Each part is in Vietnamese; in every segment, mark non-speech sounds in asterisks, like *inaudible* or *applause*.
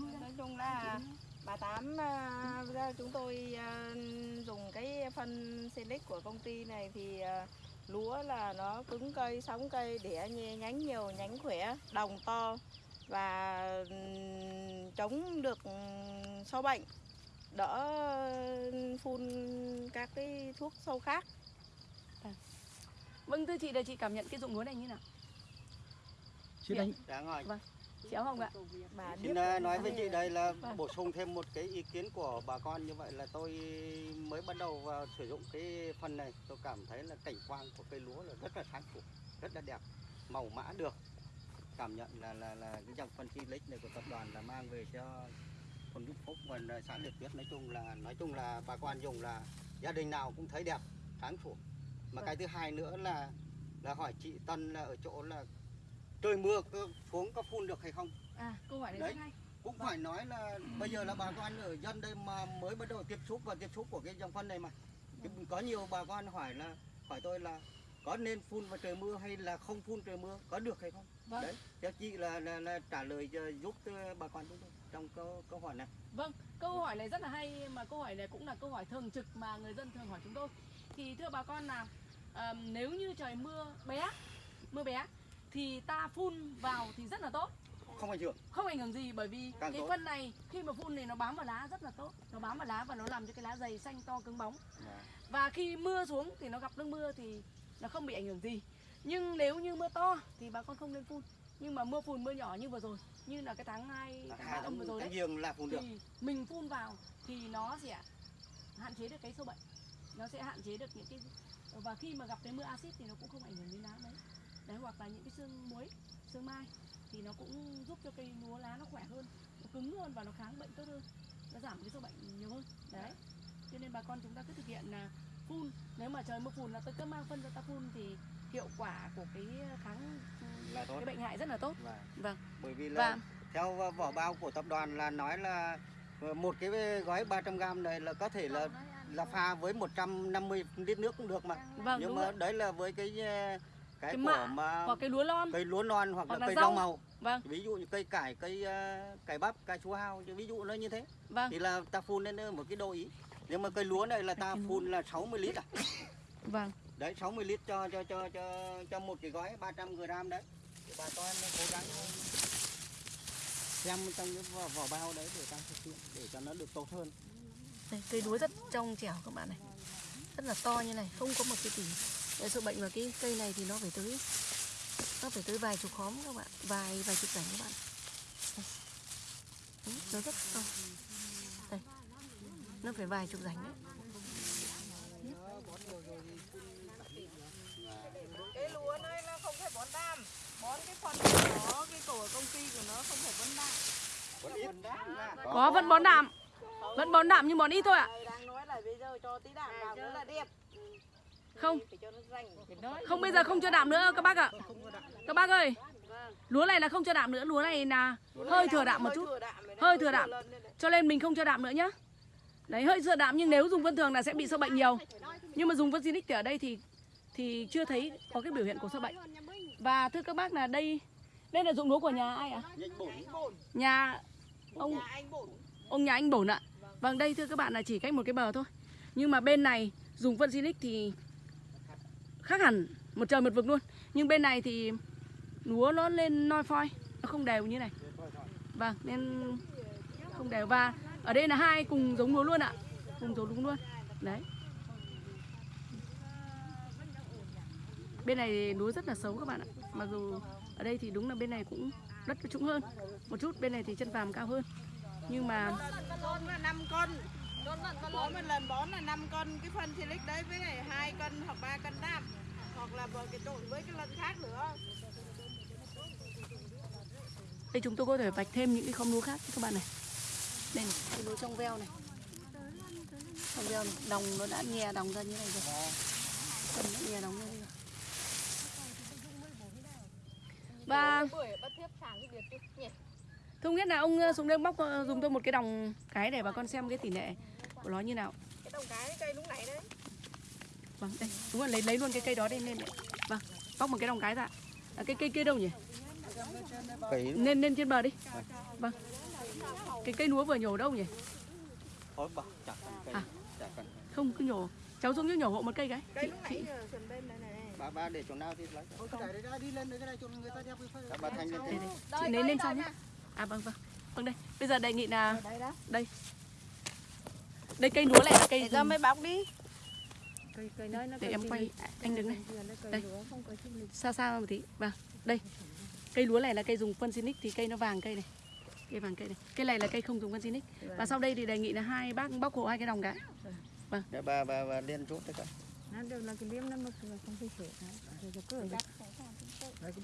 Nói chung là bà tám à, ra chúng tôi à, dùng cái phân Silic của công ty này thì à, lúa là nó cứng cây sống cây đẻ nhánh nhiều nhánh khỏe đồng to và chống được sâu bệnh đỡ phun các cái thuốc sâu khác. Vâng thưa chị là chị cảm nhận cái dụng lúa này như nào? Chị đánh. Đáng hỏi. Chị Áo Hồng ạ. bà Xin nói với chị đây là Vâng. bổ sung thêm một cái ý kiến của bà con như vậy là tôi mới bắt đầu vào sử dụng cái phân này tôi cảm thấy là cảnh quan của cây lúa là rất là sáng sủa rất là đẹp màu mã được cảm nhận là là là cái dòng phân Silic này của tập đoàn là mang về cho thôn Đức Phúc và xã Liệt Tuyết nói chung là nói chung là bà con dùng là gia đình nào cũng thấy đẹp sáng sủa mà Vâng. cái thứ hai nữa là là hỏi chị Tân là ở chỗ là trời mưa xuống có phun được hay không À câu hỏi Đấy. rất hay. cũng phải nói là bây giờ là bà con ở dân đây mà mới bắt đầu tiếp xúc và tiếp xúc của cái dòng phân này mà Thì có nhiều bà con hỏi là hỏi tôi là có nên phun vào trời mưa hay là không phun trời mưa có được hay không Vâng. đấy theo chị là, là, là trả lời giúp bà con chúng tôi trong câu câu hỏi này Vâng, câu hỏi này rất là hay mà câu hỏi này cũng là câu hỏi thường trực mà người dân thường hỏi chúng tôi. Thì thưa bà con là nếu như trời mưa bé, mưa bé thì ta phun vào thì rất là tốt, không ảnh hưởng không ảnh hưởng gì bởi vì Càng cái tốt. phân này khi mà phun thì nó bám vào lá rất là tốt, nó bám vào lá và nó làm cho cái lá dày xanh to cứng bóng. Và khi mưa xuống thì nó gặp nước mưa thì nó không bị ảnh hưởng gì. Nhưng nếu như mưa to thì bà con không nên phun. Nhưng mà mưa phùn mưa nhỏ như vừa rồi, như là cái tháng 2, tháng 3 âm vừa rồi đấy là phun được thì mình phun vào thì nó sẽ hạn chế được cái sâu bệnh nó sẽ hạn chế được những cái và khi mà gặp cái mưa axit thì nó cũng không ảnh hưởng đến lá mấy đấy hoặc là những cái xương muối xương mai thì nó cũng giúp cho cây lúa lá nó khỏe hơn nó cứng hơn và nó kháng bệnh tốt hơn nó giảm cái sâu bệnh nhiều hơn. Đấy. Cho nên bà con chúng ta cứ thực hiện là phun. Nếu mà trời mưa phùn là tôi cứ mang phân ra ta phun thì hiệu quả của cái kháng là tốt. cái bệnh hại rất là tốt. Và vâng. Bởi vì là và theo vỏ bao của tập đoàn là nói là ờ, một cái gói 300 gram này là có thể là là pha với 150 lít nước cũng được mà. Vâng nhưng mà rồi đấy là với cái ờ, cái, Cái của mạ mà hoặc cái lúa non. cây lúa non hoặc, Hoặc là là cây rau. rau. màu. Vâng. Ví dụ như cây cải cây ờ, cải bắp cải chua hao ví dụ nó như thế. Vâng. Thì là ta phun lên một cái độ ý nhưng mà cây lúa này là ta phun là 60 lít à? Vâng. Đấy 60 lít cho cho cho cho cho một cái gói 300 gram đấy. Thì bà con cố gắng xem trong cái vỏ, vỏ bao đấy để ta thực hiện để cho nó được tốt hơn. Đây, cây lúa rất trong trẻo các bạn này. Rất là to như này không có một cái Để sự bệnh vào cái cây này thì nó phải tới nó phải tới vài chục khóm các bạn vài vài chục rảnh các bạn. Đấy, nó rất to. Đây nó phải vài chục rảnh đấy. Cái lúa này nó không phải bón đam. Bón cái phần của nó cái của công ty của nó không phải bón đam. Còn ít. có vẫn bón đạm. Vẫn bón đạm nhưng bón ít thôi ạ. Thầy đang nói là bây giờ cho tí đạm vào nữa là đẹp không. Không bây giờ không cho đạm nữa các bác ạ. Các bác ơi. Lúa này là không cho đạm nữa lúa này là hơi thừa đạm một chút. Hơi thừa đạm. cho nên mình không cho đạm nữa nhá. Đấy hơi thừa đạm nhưng nếu dùng phân thường là sẽ bị sâu bệnh nhiều. Nhưng mà dùng phân Zinix thì ở đây thì thì chưa thấy có cái biểu hiện của sâu bệnh. Và thưa các bác là đây đây là dụng lúa của nhà ai ạ? Bổ nhà ông nhà anh bổn. ông nhà anh bổn ạ. Vâng đây thưa các bạn là chỉ cách một cái bờ thôi. Nhưng mà bên này dùng phân Zinix thì khác hẳn một trời một vực luôn. Nhưng bên này thì lúa nó lên noi phoi, nó không đều như này. Vâng nên không đều. Và ở đây là hai cùng giống lúa luôn ạ. Cùng giống đúng luôn. Đấy. Bên này lúa rất là xấu các bạn ạ. Mặc dù ở đây thì đúng là bên này cũng đất trũng hơn một chút, bên này thì chân vàm cao hơn. Nhưng mà là 5 cân bón một lần bón là 5 cân cái phân silic đấy với lại hai cân hoặc 3 cân đạm. Hoặc là vừa cái trộn với cái lần khác nữa. Đây chúng tôi có thể vạch thêm những cái khóm lúa khác các bạn này. Đây này cái lúa trong veo này. Trong veo này đồng nó đã nhè đồng ra như này rồi. Cần đã nhè đồng ra đây rồi và Thông nhất là ông ờ, xuống đây bóc ờ, dùng tôi một cái đồng cái để bà con xem cái tỷ lệ của nó như nào. cái đồng cái cây lúc này đấy Vâng, đây, đúng rồi lấy lấy luôn cái cây đó lên đấy. Vâng, bóc một cái đồng cái ra. À, cái cây kia đâu nhỉ? phải Lên lên trên bờ đi. Vâng. cái cây lúa vừa nhổ đâu nhỉ Ôi bà, chả cần cây, À. chả cần. không cứ nhổ cháu xuống nhổ hộ một cây cái cây Chị- lúc chị- nãy sườn bên này này Bà, bà để chỗ nào thì lấy. Ôi, cái này đấy, đi lên đấy cái này cho người ta đeo cái phơi. Bà Thanh lên đây, đây. chị lấy lên sau nhé à vâng vâng vâng đây bây giờ đề nghị là đây đó đây cây lúa này là cây để cho dùng- mấy bóc đi. Để em quay anh đứng đây. đây xa xa một tí. Vâng đây. Cây lúa này là cây dùng phân xinic thì cây nó vàng cây này. Cây vàng cây này. Cây này là cây không dùng phân xinic và sau đây thì đề nghị là hai bác bóc hộ hai cái đồng cái Để bà, bà, bà liên rút đấy cả.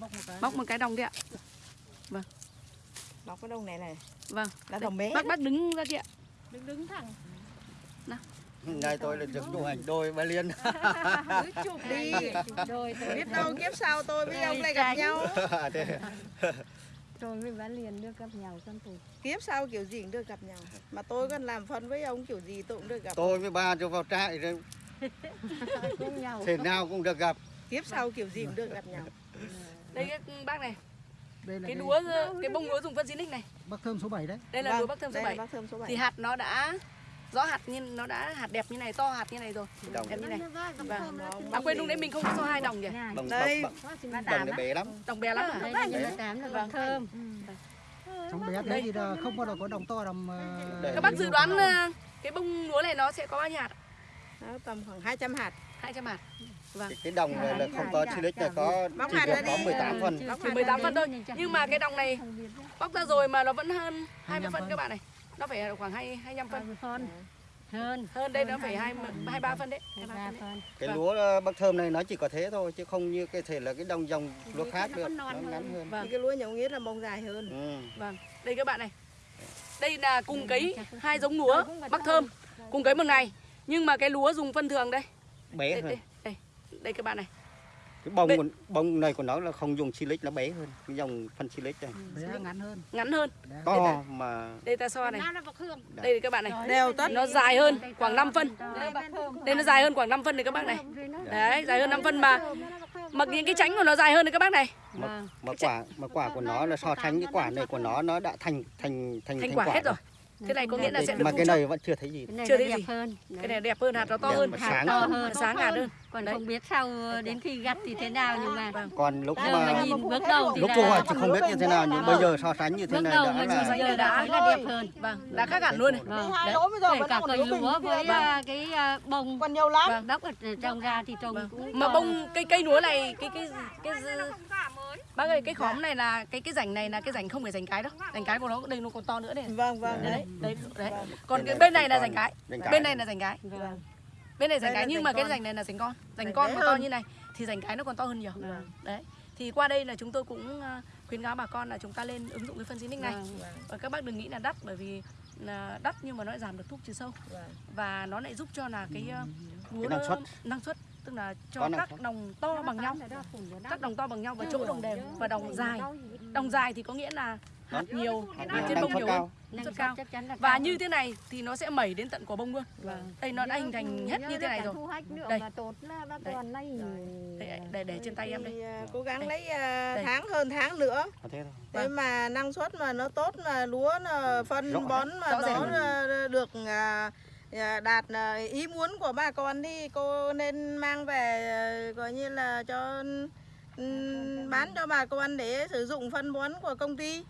Bóc một cái. bóc một cái đồng đi ạ. Bóc cái đồng này này. Vâng. Là đồng bé bác bác đứng ra kia. Đứng đứng thẳng *laughs* Ngày tôi là được chụp ảnh đôi bà Liên. *laughs* cứ chụp đi biết đâu kiếp sau tôi với ông lại gặp nhau. *laughs* Rồi với bán liền được gặp nhau con tụi kiếp sau kiểu gì cũng được gặp nhau. Mà tôi còn làm phân với ông kiểu gì tôi cũng được gặp. Tôi với ba cho vào trại rồi. Thế nào cũng được gặp. kiếp sau kiểu gì cũng được gặp nhau. Đây cái bác này. Đây là cái cái lúa cái bông lúa dùng phân xinic này. Bác thơm số 7 đấy. đây là Vâng, lúa bắc thơm số đây là 7 bác thơm số 7 thì hạt nó đã rõ hạt nhưng nó đã hạt đẹp như này to hạt như này rồi. Đồng, đẹp như này. Vâng. à quên lúc đấy mình không có so hai đồng nhỉ đồng, Đây. đồng, nó bé lắm. đồng bé lắm. À vâng. thơm. Trong bé thế thì không bao giờ có đồng to đồng ờ, các bác dự đoán ờ, cái bông lúa này nó sẽ có bao nhiêu hạt? Đó, tầm khoảng 200 hạt. 200 hạt. Vâng. Cái, cái đồng này là không có silic là có Bóc chỉ được có đi. 18 phần. Chỉ hạt 18 ra phân đi. thôi. Nhưng mà cái đồng này bóc ra rồi mà nó vẫn hơn 20 25 phân phân. các bạn này nó phải khoảng 2 25 phân phân hơn hơn đây nó phải 20 23 phân đấy 23 ba phân Cái lúa ờ, bắc thơm này nó chỉ có thế thôi chứ không như cái thể là cái đồng dòng lúa khác được. Nó ngắn hơn. vâng cái lúa nhậu nghiết là bông dài hơn Ừ. Vâng, đây các bạn này. Đây là cùng cấy hai giống lúa Bắc Thơm cùng cấy một ngày. Nhưng mà cái lúa dùng phân thường đây. Bé hơn. đây, đây, đây các bạn này. Cái bông của, bông này của nó là không dùng silic nó bé hơn. Cái dòng phân silic này. bé ngắn hơn. Ngắn hơn. To mà Đây ta so này. Đây các bạn này. đều tất Nó dài hơn khoảng 5 phân. Đây nó dài hơn khoảng 5 phân này các bác này. Đấy, dài hơn 5 phân mà mà những cái tránh của nó dài hơn đấy các bác này. mà, mà quả mà quả của nó là so sánh cái quả này của nó nó đã thành thành thành Thành quả hết rồi. Thế này có nghĩa là sẽ được mà cái này vẫn chưa thấy gì cái Chưa thấy đẹp gì. hơn Cái này đẹp hơn, hạt nó to hơn. hạt sáng to hơn. Sáng hạt hơn. còn Đấy. không biết sau đến khi gặt thì thế nào nhưng mà còn lúc giờ mà mà nhìn bước đầu thì lúc cô hỏi thì không biết như thế nào nhưng Vâng. bây giờ so sánh như thế này đã là đã là đẹp hơn Vâng, đã khác hẳn luôn này. vâng hai đấy. lỗ bây giờ kể vẫn cả còn cây lúa với à, cái bông còn nhiều lắm Vâng. đắp ở trồng ra thì trồng cũng Mà bông cây cây lúa này cái cái cái, cái Bác ơi, cái khóm này là cái cái rảnh này là cái rảnh không phải rảnh cái đâu. Rảnh cái của nó đây nó còn to nữa này. vâng vâng Đấy, đấy, đấy. Còn Bên cái này bên này là còn rảnh cái. Bên này là rảnh cái. Vâng. Bên này rảnh cái nhưng mà cái rảnh này là rảnh con. Rảnh con mà to như này thì rảnh cái nó còn to hơn nhiều. Vâng. Đấy. Thì qua đây là chúng tôi cũng ờ, khuyến cáo bà con là chúng ta lên ứng dụng cái phân xinic này. Vâng. Và các bác đừng nghĩ là đắt bởi vì là đắt nhưng mà nó lại giảm được thuốc trừ sâu Vâng. và nó lại giúp cho là cái ờ, lúa năng nó- suất. năng suất tức là cho các đồng to bằng nhau. các đồng to bằng nhau và chỗ đồng đều và đồng dài. đồng dài thì có nghĩa là hạt nhiều hạt trên bông nhiều năng suất cao. chắc chắn là và cao như thế này thì nó sẽ mẩy đến tận quả bông luôn. Vâng. đây nó đã hình thành hết như thế này rồi. thu hoạch nữa Đây. Đây. để, để, để trên tay em đây. à, cố gắng Đây. lấy à, Đây. tháng hơn tháng nữa. Có thế thôi. thế Vâng. mà năng suất mà nó tốt mà lúa nó phân Rõ bón mà nó à, được à, à, đạt à, ý muốn của bà con thì cô nên mang về à, coi như là cho ừm, bán cho bà con để sử dụng phân bón của công ty.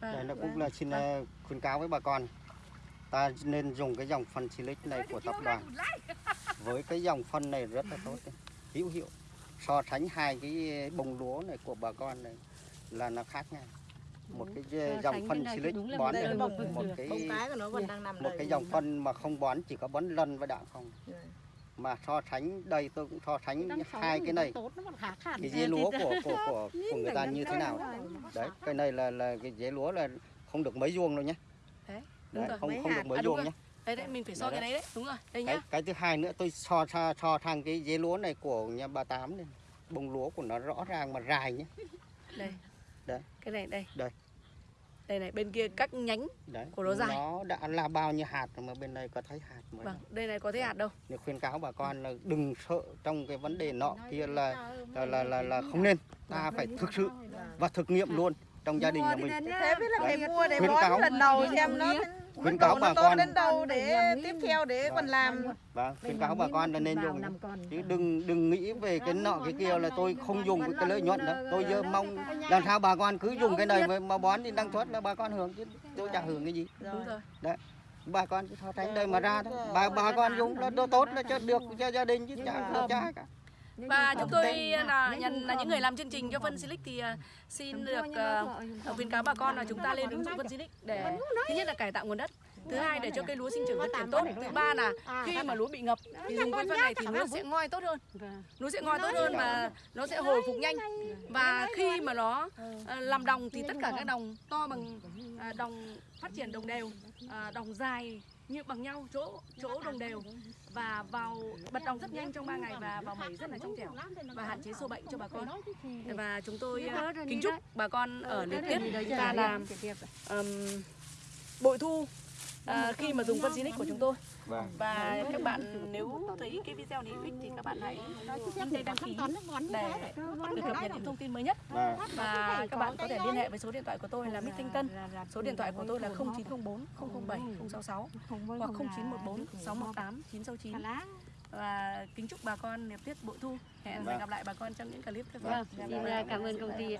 Vâng. Đây nó cũng là xin ờ, khuyến cáo với bà con. Ta nên dùng cái dòng phân silic này của tập đoàn. Với cái dòng phân này rất là tốt. Hữu hiệu. So sánh hai cái bông lúa này của bà con này là nó khác nhau một cái dòng phân silic bón một này đây một được. cái bông cái của nó vẫn đang nằm một đây cái dòng phân mà không bón chỉ có bón lân và đạm không? Dạ. mà so sánh đây tôi cũng so sánh hai cái này. cái dế lúa của của của, *laughs* của người ta như thế nào? đấy cái này là là cái dế lúa là không được mấy vuông đâu nhé Đấy, không không được mấy À, vuông nhé đấy đấy mình phải so Đấy, cái đấy. đấy. Đúng rồi đây cái, nhá. cái thứ hai nữa tôi so so, so thằng cái dế lúa này của nhà bà tám này. Bông lúa của nó rõ ràng mà dài nhé đây Đấy. cái này đây. Đây. đây này bên kia các nhánh đấy Của nó dài. nó đã là bao nhiêu hạt mà bên đây có thấy hạt mà vâng đây này có thấy hạt đâu. Nên khuyên cáo bà con là đừng sợ trong cái vấn đề nọ kia là là là là, là không nên. Ta phải thực sự và thực nghiệm luôn trong gia đình nhà mình. thế biết là phải mua để bón lần đầu xem nó Khuyến cáo nó bà con. đến đâu để tiếp theo để còn làm? Và khuyến cáo bà con là nên dùng. chứ đừng đừng nghĩ về cái nọ cái kia là tôi không dùng cái lợi nhuận đó tôi giờ mong làm sao bà con cứ dùng cái này mà- bón thì năng suất là bà con hưởng chứ tôi chả hưởng cái gì. Đúng rồi. Bà con cứ so sánh đây mà ra đó bà bà con dùng đồ tốt là cho được cho gia đình chứ chả cha cả và chúng tôi là nhận là những người làm chương trình cho phân Silic thì à, xin được à, khuyến cáo bà con là chúng ta lên ứng dụng phân Silic để thứ nhất là cải tạo nguồn đất thứ hai để cho cây lúa sinh trưởng phát triển tốt. thứ ba là khi mà lúa bị ngập thì dùng cái phân này thì lúa sẽ ngoi tốt hơn. Lúa sẽ ngoi tốt hơn và nó sẽ hồi phục nhanh. và khi mà nó à, làm đồng thì tất cả các đồng to bằng à, đồng phát triển đồng đều à, đồng dài như bằng nhau chỗ chỗ đồng đều. Và vào bật đồng rất nhanh trong 3 ngày và vào mẩy rất là trong trẻo và hạn chế sâu bệnh cho bà con. Và chúng tôi à, kính chúc bà con ở liên tiếp ta làm ừm, bội thu à, khi mà dùng phân Zinix của chúng tôi vâng và các bạn nếu thấy cái video này hữu ích thì các bạn hãy đăng ký để được cập nhật những thông tin mới nhất vâng và các bạn có thể liên hệ với số điện thoại của tôi là Mít Thanh Tân số điện thoại của tôi là 0904 007 066 hoặc 0914 618 969 và kính chúc bà con niềm tiết bội thu hẹn Vâng. gặp lại bà con trong những clip tiếp theo Vâng, xin cảm ơn công ty.